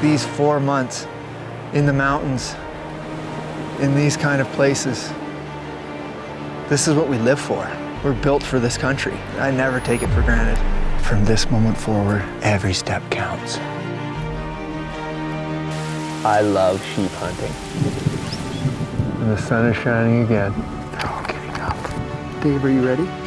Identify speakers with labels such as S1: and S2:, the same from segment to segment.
S1: these four months in the mountains, in these kind of places. This is what we live for. We're built for this country. I never take it for granted. From this moment forward, every step counts.
S2: I love sheep hunting.
S1: And the sun is shining again. They're all getting up. Dave, are you ready?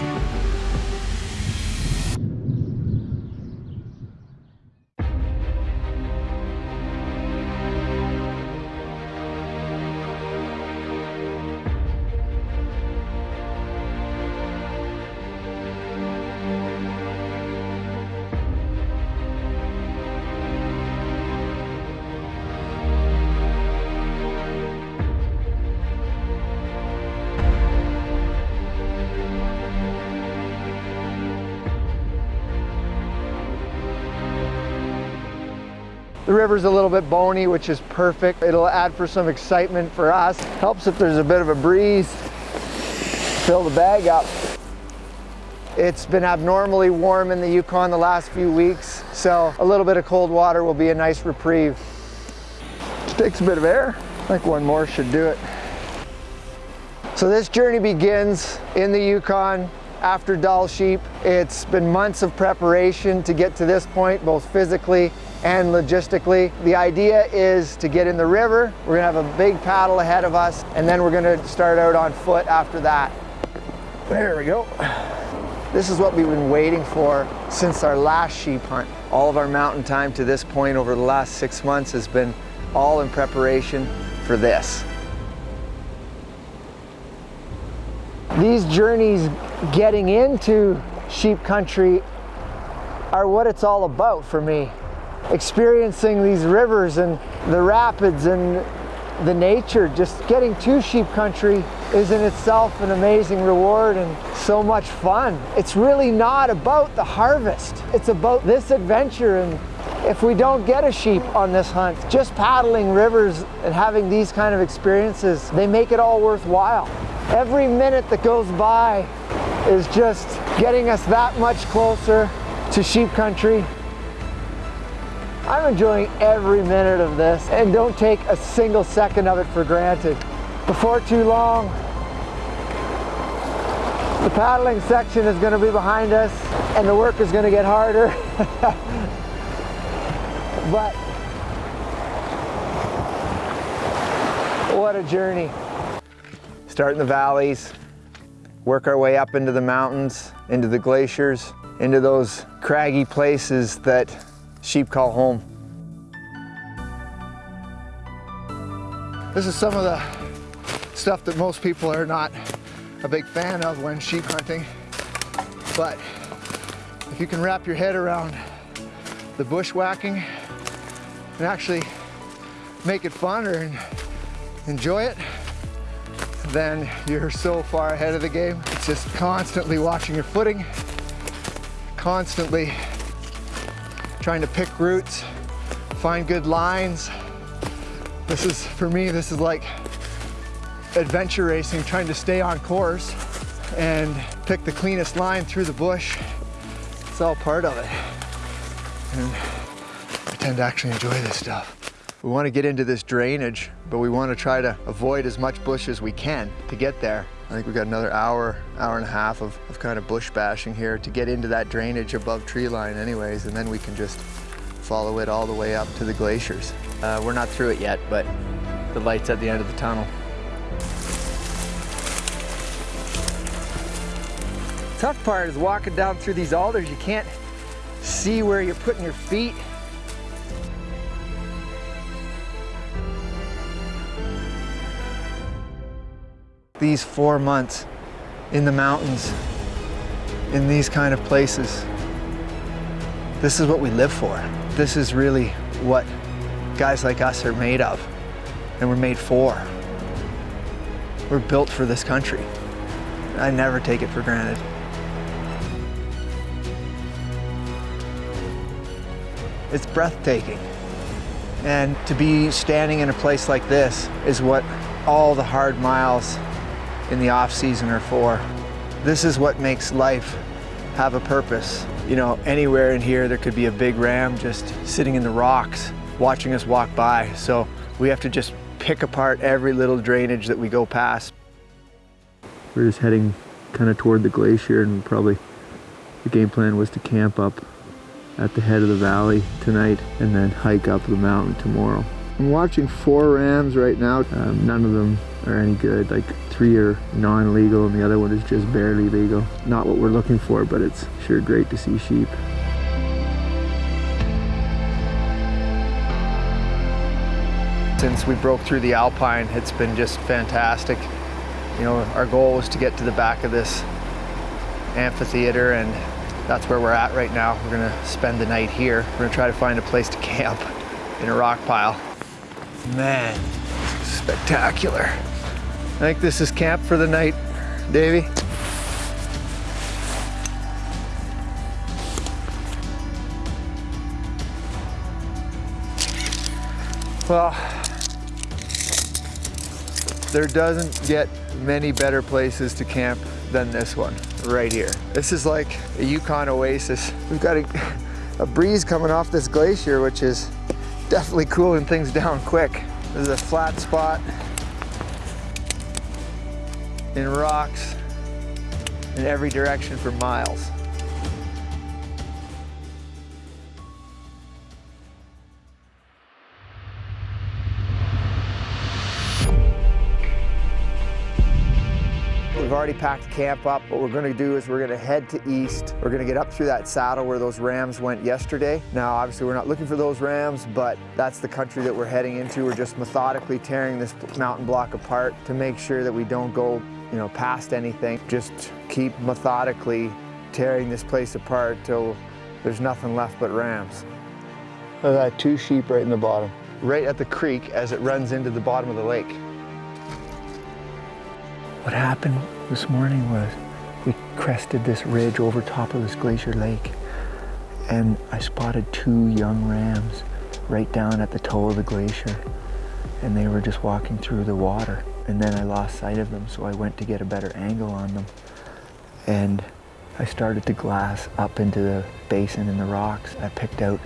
S1: The river's a little bit bony, which is perfect. It'll add for some excitement for us. Helps if there's a bit of a breeze. Fill the bag up. It's been abnormally warm in the Yukon the last few weeks, so a little bit of cold water will be a nice reprieve. Just takes a bit of air. I think one more should do it. So this journey begins in the Yukon after Dall sheep. It's been months of preparation to get to this point, both physically and logistically. The idea is to get in the river. We're gonna have a big paddle ahead of us, and then we're gonna start out on foot after that. There we go. This is what we've been waiting for since our last sheep hunt. All of our mountain time to this point over the last six months has been all in preparation for this. These journeys getting into sheep country are what it's all about for me. Experiencing these rivers and the rapids and the nature, just getting to sheep country is in itself an amazing reward and so much fun. It's really not about the harvest. It's about this adventure and if we don't get a sheep on this hunt, just paddling rivers and having these kind of experiences, they make it all worthwhile. Every minute that goes by is just getting us that much closer to sheep country. I'm enjoying every minute of this and don't take a single second of it for granted. Before too long, the paddling section is going to be behind us and the work is going to get harder. but what a journey. Start in the valleys, work our way up into the mountains, into the glaciers, into those craggy places that sheep call home. This is some of the stuff that most people are not a big fan of when sheep hunting, but if you can wrap your head around the bushwhacking and actually make it fun or enjoy it, then you're so far ahead of the game. It's just constantly watching your footing, constantly trying to pick routes, find good lines. This is, for me, this is like adventure racing, trying to stay on course and pick the cleanest line through the bush. It's all part of it. And I tend to actually enjoy this stuff. We want to get into this drainage, but we want to try to avoid as much bush as we can to get there. I think we've got another hour, hour and a half of, of kind of bush bashing here to get into that drainage above tree line anyways, and then we can just follow it all the way up to the glaciers. Uh, we're not through it yet, but the light's at the end of the tunnel. Tough part is walking down through these alders. You can't see where you're putting your feet. These four months in the mountains, in these kind of places, this is what we live for. This is really what guys like us are made of and we're made for. We're built for this country. I never take it for granted. It's breathtaking. And to be standing in a place like this is what all the hard miles in the off season are for. This is what makes life have a purpose. You know, anywhere in here there could be a big ram just sitting in the rocks watching us walk by. So we have to just pick apart every little drainage that we go past.
S2: We're just heading kind of toward the glacier and probably the game plan was to camp up at the head of the valley tonight and then hike up the mountain tomorrow.
S1: I'm watching four rams right now.
S2: Um, none of them are any good. Like three are non-legal and the other one is just barely legal. Not what we're looking for, but it's sure great to see sheep.
S1: Since we broke through the Alpine, it's been just fantastic. You know, our goal was to get to the back of this amphitheater and that's where we're at right now. We're gonna spend the night here. We're gonna try to find a place to camp in a rock pile. Man, spectacular. I think this is camp for the night, Davey. Well, there doesn't get many better places to camp than this one right here. This is like a Yukon oasis. We've got a, a breeze coming off this glacier, which is definitely cooling things down quick. This is a flat spot in rocks in every direction for miles. We've already packed camp up. What we're gonna do is we're gonna head to east. We're gonna get up through that saddle where those rams went yesterday. Now, obviously we're not looking for those rams, but that's the country that we're heading into. We're just methodically tearing this mountain block apart to make sure that we don't go you know, past anything. Just keep methodically tearing this place apart till there's nothing left but rams.
S2: At that, two sheep right in the bottom.
S1: Right at the creek as it runs into the bottom of the lake.
S2: What happened this morning was we crested this ridge over top of this glacier lake and I spotted two young rams right down at the toe of the glacier and they were just walking through the water and then I lost sight of them so I went to get a better angle on them and I started to glass up into the basin in the rocks. I picked out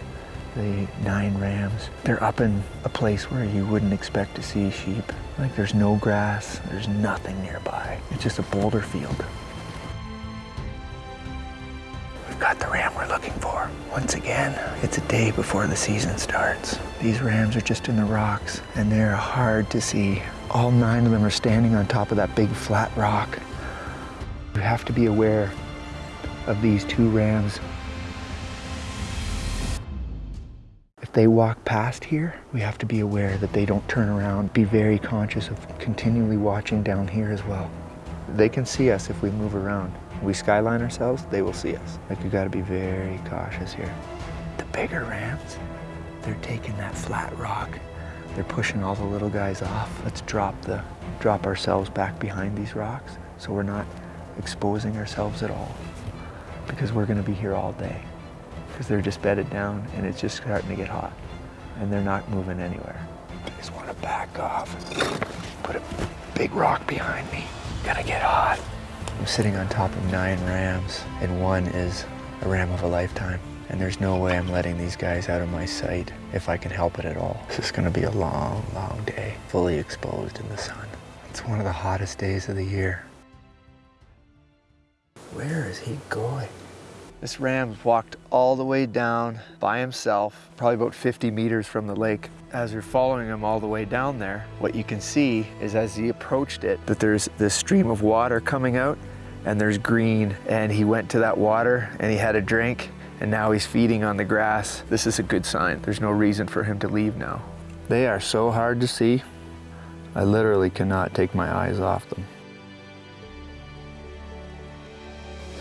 S2: the nine rams. They're up in a place where you wouldn't expect to see sheep. Like there's no grass, there's nothing nearby. It's just a boulder field. We've got the ram we're looking for. Once again, it's a day before the season starts. These rams are just in the rocks and they're hard to see. All nine of them are standing on top of that big flat rock. You have to be aware of these two rams they walk past here, we have to be aware that they don't turn around. Be very conscious of continually watching down here as well. They can see us if we move around. we skyline ourselves, they will see us. Like you gotta be very cautious here. The bigger rams, they're taking that flat rock. They're pushing all the little guys off. Let's drop the drop ourselves back behind these rocks so we're not exposing ourselves at all because we're gonna be here all day because they're just bedded down and it's just starting to get hot and they're not moving anywhere. I just want to back off put a big rock behind me. Gonna get hot. I'm sitting on top of nine rams and one is a ram of a lifetime. And there's no way I'm letting these guys out of my sight if I can help it at all. This is gonna be a long, long day, fully exposed in the sun. It's one of the hottest days of the year. Where is he going?
S1: This ram walked all the way down by himself, probably about 50 meters from the lake. As you're following him all the way down there, what you can see is as he approached it, that there's this stream of water coming out and there's green. And he went to that water and he had a drink and now he's feeding on the grass. This is a good sign. There's no reason for him to leave now. They are so hard to see. I literally cannot take my eyes off them.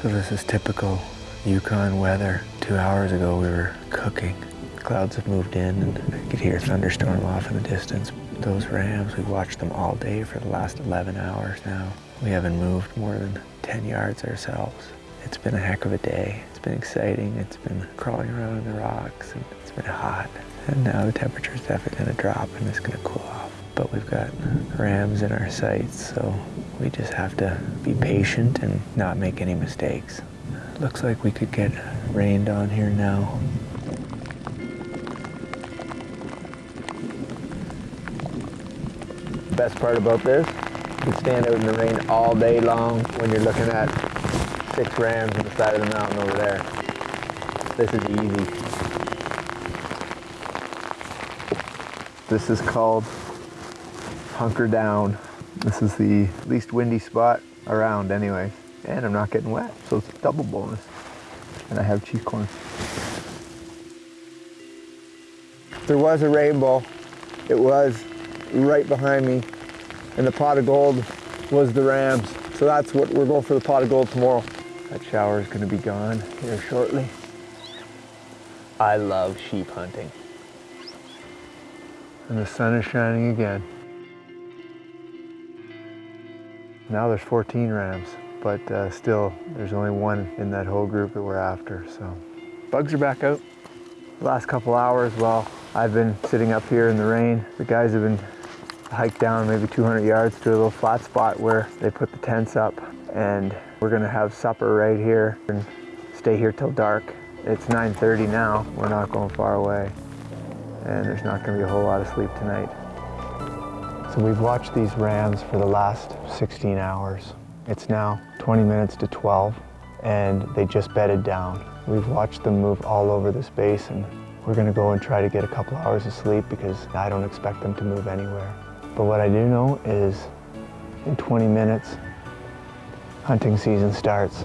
S1: So this is typical Yukon weather. Two hours ago we were cooking. Clouds have moved in and I could hear a thunderstorm off in the distance. Those rams, we watched them all day for the last 11 hours now. We haven't moved more than 10 yards ourselves. It's been a heck of a day. It's been exciting. It's been crawling around in the rocks and it's been hot. And now the temperature is definitely gonna drop and it's gonna cool off. But we've got rams in our sights, so we just have to be patient and not make any mistakes. Looks like we could get rained on here now.
S2: Best part about this, you stand out in the rain all day long when you're looking at six rams on the side of the mountain over there. This is easy. This is called Hunker Down. This is the least windy spot around anyway. And I'm not getting wet, so it's a double bonus. And I have cheese corn. There was a rainbow. It was right behind me. And the pot of gold was the rams. So that's what we're going for the pot of gold tomorrow. That shower is gonna be gone here shortly. I love sheep hunting. And the sun is shining again. Now there's 14 rams, but uh, still there's only one in that whole group that we're after, so. Bugs are back out. The last couple hours, well, I've been sitting up here in the rain. The guys have been hiked down maybe 200 yards to a little flat spot where they put the tents up and we're gonna have supper right here and stay here till dark. It's 9.30 now, we're not going far away and there's not gonna be a whole lot of sleep tonight. So we've watched these rams for the last 16 hours. It's now 20 minutes to 12 and they just bedded down. We've watched them move all over this basin. We're gonna go and try to get a couple hours of sleep because I don't expect them to move anywhere. But what I do know is in 20 minutes, hunting season starts.